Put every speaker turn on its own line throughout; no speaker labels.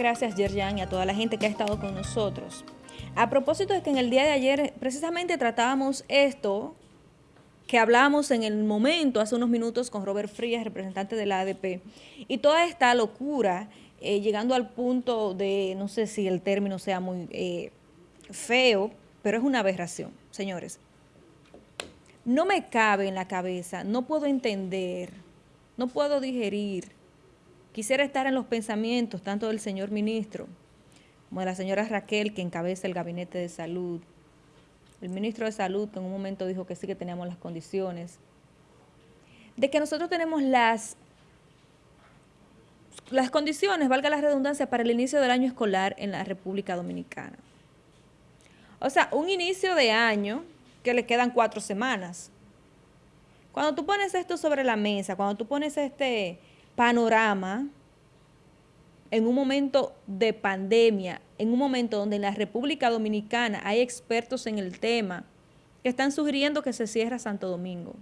gracias, Yerjan, y a toda la gente que ha estado con nosotros. A propósito de que en el día de ayer precisamente tratábamos esto que hablábamos en el momento, hace unos minutos, con Robert Frías, representante de la ADP, y toda esta locura, eh, llegando al punto de, no sé si el término sea muy eh, feo, pero es una aberración, señores. No me cabe en la cabeza, no puedo entender, no puedo digerir. Quisiera estar en los pensamientos tanto del señor ministro como de la señora Raquel, que encabeza el Gabinete de Salud, el ministro de Salud, que en un momento dijo que sí que teníamos las condiciones, de que nosotros tenemos las, las condiciones, valga la redundancia, para el inicio del año escolar en la República Dominicana. O sea, un inicio de año que le quedan cuatro semanas. Cuando tú pones esto sobre la mesa, cuando tú pones este panorama, en un momento de pandemia, en un momento donde en la República Dominicana hay expertos en el tema que están sugiriendo que se cierre Santo Domingo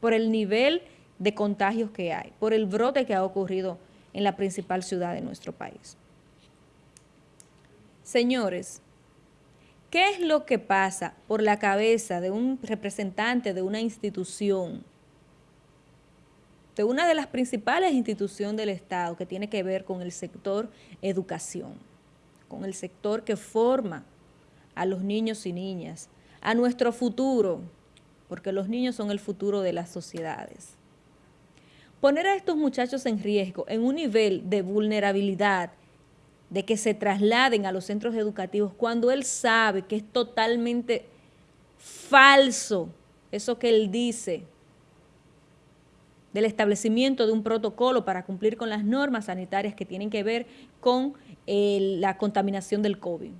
por el nivel de contagios que hay, por el brote que ha ocurrido en la principal ciudad de nuestro país. Señores, ¿qué es lo que pasa por la cabeza de un representante de una institución de una de las principales instituciones del Estado que tiene que ver con el sector educación, con el sector que forma a los niños y niñas, a nuestro futuro, porque los niños son el futuro de las sociedades. Poner a estos muchachos en riesgo, en un nivel de vulnerabilidad, de que se trasladen a los centros educativos, cuando él sabe que es totalmente falso eso que él dice, del establecimiento de un protocolo para cumplir con las normas sanitarias que tienen que ver con la contaminación del COVID.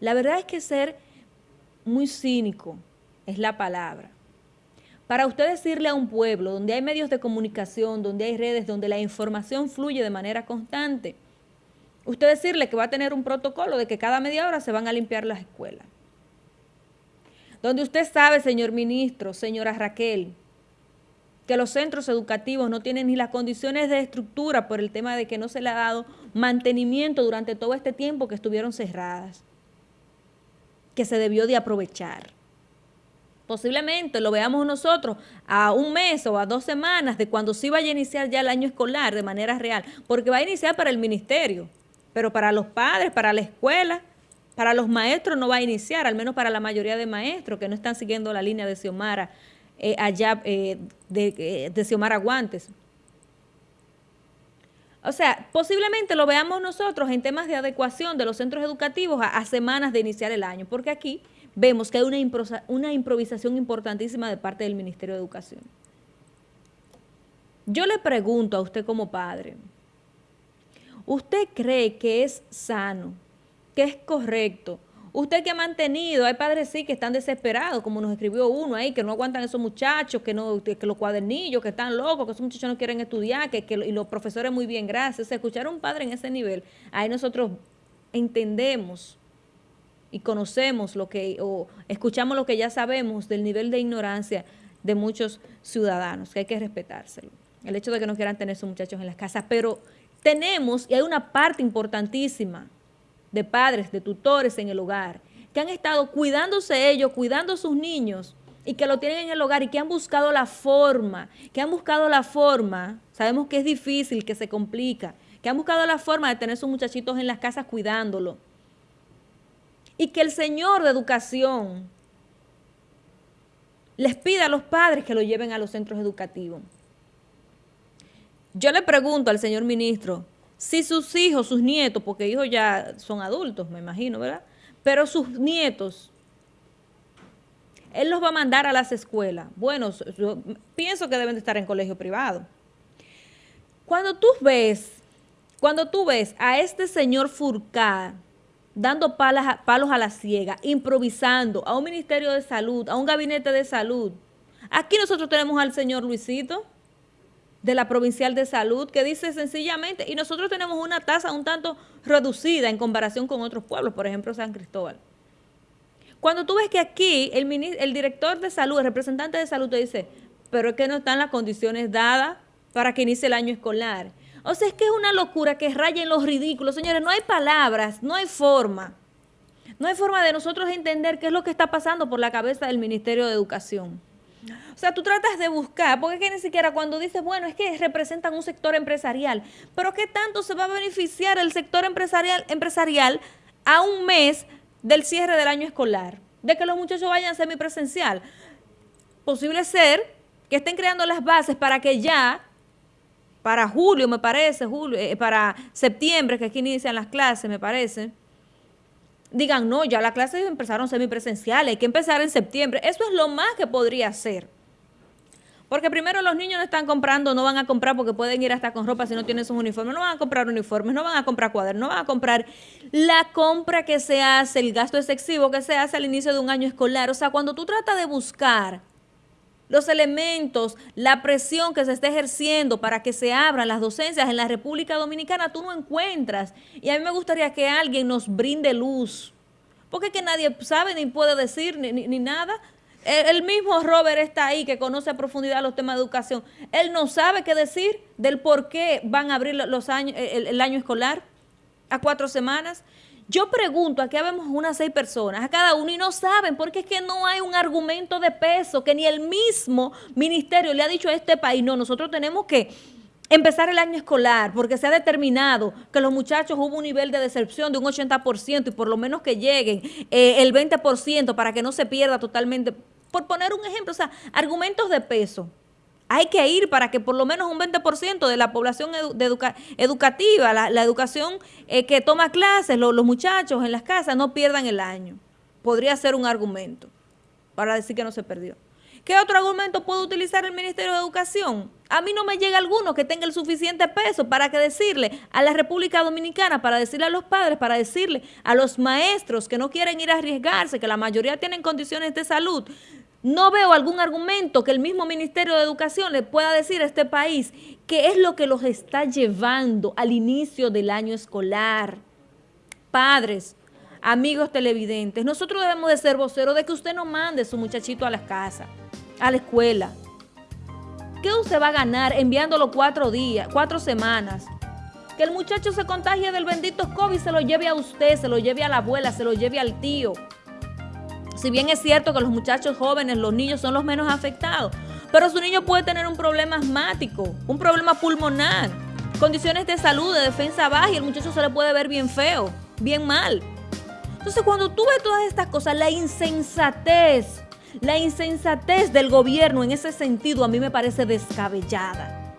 La verdad es que ser muy cínico es la palabra. Para usted decirle a un pueblo donde hay medios de comunicación, donde hay redes, donde la información fluye de manera constante, usted decirle que va a tener un protocolo de que cada media hora se van a limpiar las escuelas. Donde usted sabe, señor ministro, señora Raquel, que los centros educativos no tienen ni las condiciones de estructura por el tema de que no se le ha dado mantenimiento durante todo este tiempo que estuvieron cerradas, que se debió de aprovechar. Posiblemente lo veamos nosotros a un mes o a dos semanas de cuando sí vaya a iniciar ya el año escolar de manera real, porque va a iniciar para el ministerio, pero para los padres, para la escuela, para los maestros no va a iniciar, al menos para la mayoría de maestros que no están siguiendo la línea de Xiomara eh, allá eh, de, eh, de Xiomara Guantes. O sea, posiblemente lo veamos nosotros en temas de adecuación de los centros educativos a, semanas de iniciar el año, porque aquí vemos que hay una, una improvisación importantísima de parte del Ministerio de Educación. Yo le pregunto a usted como padre, ¿usted cree que es sano, que es correcto Usted que ha mantenido, hay padres sí que están desesperados, como nos escribió uno ahí, que no aguantan esos muchachos, que no que los cuadernillos, que están locos, que esos muchachos no quieren estudiar, que, y los profesores muy bien, gracias. escuchar a un padre en ese nivel, ahí nosotros entendemos y conocemos lo que, o escuchamos lo que ya sabemos del nivel de ignorancia de muchos ciudadanos, que hay que respetárselo. El hecho de que no quieran tener esos muchachos en las casas, pero tenemos, y hay una parte importantísima, de padres, de tutores en el hogar, que han estado cuidándose ellos, cuidando a sus niños y que lo tienen en el hogar y que han buscado la forma, que han buscado la forma, sabemos que es difícil, que se complica, que han buscado la forma de tener sus muchachitos en las casas cuidándolo. Y que el Señor de Educación les pida a los padres que lo lleven a los centros educativos. Yo le pregunto al señor ministro, si sus hijos, sus nietos, porque hijos ya son adultos, me imagino, ¿verdad? Pero sus nietos, él los va a mandar a las escuelas. Bueno, pienso que deben de estar en colegio privado. Cuando tú ves, cuando tú ves a este señor Furcar dando palos a la ciega, improvisando a un ministerio de salud, a un gabinete de salud, aquí nosotros tenemos al señor Luisito, de la Provincial de Salud que dice sencillamente, y nosotros tenemos una tasa un tanto reducida en comparación con otros pueblos, por ejemplo San Cristóbal. Cuando tú ves que aquí el, el director de salud, el representante de salud te dice, pero es que no están las condiciones dadas para que inicie el año escolar. O sea, es que es una locura que raya en los ridículos. Señores, no hay palabras, no hay forma. No hay forma de nosotros entender qué es lo que está pasando por la cabeza del Ministerio de Educación. O sea, tú tratas de buscar, porque es que ni siquiera cuando dices, bueno, es que representan un sector empresarial, pero ¿qué tanto se va a beneficiar el sector empresarial, empresarial a un mes del cierre del año escolar? De que los muchachos vayan semipresencial. Posible ser que estén creando las bases para que ya, para julio, me parece, julio, eh, para septiembre, que aquí inician las clases, me parece, digan, no, ya las clases empezaron semipresenciales, hay que empezar en septiembre. Eso es lo más que podría ser. Porque primero los niños no están comprando, no van a comprar porque pueden ir hasta con ropa si no tienen sus uniformes, no van a comprar uniformes, no van a comprar cuadernos, no van a comprar la compra que se hace, el gasto excesivo que se hace al inicio de un año escolar. O sea, cuando tú tratas de buscar los elementos, la presión que se está ejerciendo para que se abran las docencias en la República Dominicana, tú no encuentras. Y a mí me gustaría que alguien nos brinde luz, porque que nadie sabe ni puede decir ni, nada. El, mismo Robert está ahí, que conoce a profundidad los temas de educación. Él no sabe qué decir del por qué van a abrir los años, el año escolar a cuatro semanas. Yo pregunto, aquí vemos unas seis personas, a cada uno, y no saben, porque es que no hay un argumento de peso, que ni el mismo ministerio le ha dicho a este país, no, nosotros tenemos que empezar el año escolar, porque se ha determinado que los muchachos hubo un nivel de deserción de un 80% y por lo menos que lleguen eh, el 20% para que no se pierda totalmente. Por poner un ejemplo, o sea, argumentos de peso hay que ir para que por lo menos un 20% de la población educativa, la, educación eh, que toma clases, los muchachos en las casas, no pierdan el año. Podría ser un argumento para decir que no se perdió. ¿Qué otro argumento puede utilizar el Ministerio de Educación? A mí no me llega alguno que tenga el suficiente peso para que decirle a la República Dominicana, para decirle a los padres, para decirle a los maestros que no quieren ir a arriesgarse, que la mayoría tienen condiciones de salud, no veo algún argumento que el mismo Ministerio de Educación le pueda decir a este país que es lo que los está llevando al inicio del año escolar. Padres, amigos televidentes, nosotros debemos de ser voceros de que usted no mande a su muchachito a la casa, a la escuela. ¿Qué usted va a ganar enviándolo cuatro días, cuatro semanas? Que el muchacho se contagie del bendito COVID, se lo lleve a usted, se lo lleve a la abuela, se lo lleve al tío si bien es cierto que los muchachos jóvenes, los niños son los menos afectados, pero su niño puede tener un problema asmático, un problema pulmonar, condiciones de salud, de defensa baja y el muchacho se le puede ver bien feo, bien mal. Entonces cuando tú ves todas estas cosas, la insensatez, la insensatez del gobierno en ese sentido a mí me parece descabellada.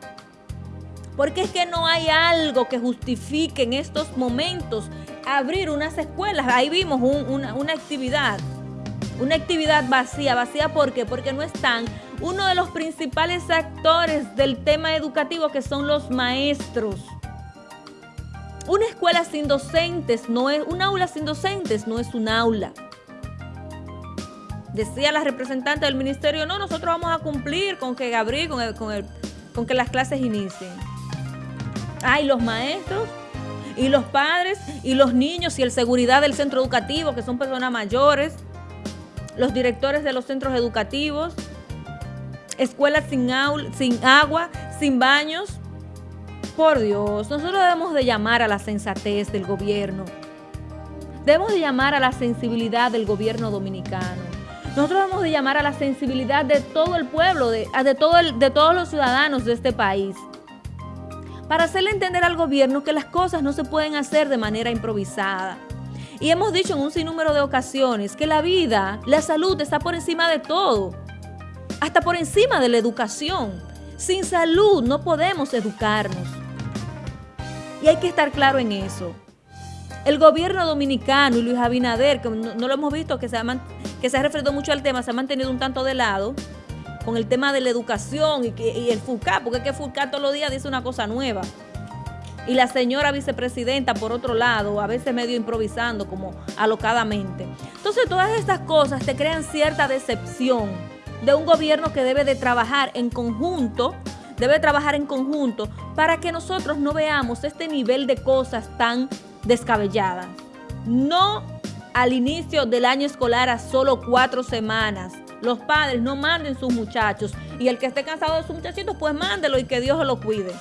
Porque es que no hay algo que justifique en estos momentos abrir unas escuelas. Ahí vimos una, una actividad una actividad vacía. ¿Vacía por qué? Porque no están uno de los principales actores del tema educativo que son los maestros. Una escuela sin docentes no es, un aula sin docentes no es un aula. Decía la representante del ministerio, no, nosotros vamos a cumplir con que Gabriel, con, con, con que las clases inicien. Ay, los maestros y los padres y los niños y el seguridad del centro educativo, que son personas mayores los directores de los centros educativos, escuelas sin, sin agua, sin baños. Por Dios, nosotros debemos de llamar a la sensatez del gobierno. Debemos de llamar a la sensibilidad del gobierno dominicano. Nosotros debemos de llamar a la sensibilidad de todo el pueblo, de, de, todo de todos los ciudadanos de este país. Para hacerle entender al gobierno que las cosas no se pueden hacer de manera improvisada y hemos dicho en un sinnúmero de ocasiones que la vida, la salud está por encima de todo, hasta por encima de la educación. Sin salud no podemos educarnos. Y hay que estar claro en eso. El gobierno dominicano y Luis Abinader, que no, lo hemos visto, que se, ha, que referido mucho al tema, se ha mantenido un tanto de lado con el tema de la educación y el FUCA, porque es que FUCA todos los días dice una cosa nueva y la señora vicepresidenta por otro lado, a veces medio improvisando como alocadamente. Entonces todas estas cosas te crean cierta decepción de un gobierno que debe de trabajar en conjunto, debe trabajar en conjunto para que nosotros no veamos este nivel de cosas tan descabelladas. No al inicio del año escolar a solo cuatro semanas. Los padres no manden sus muchachos y el que esté cansado de sus muchachitos, pues mándelo y que Dios lo cuide.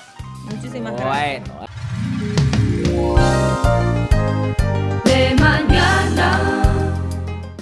Muchísimas gracias.
De mañana.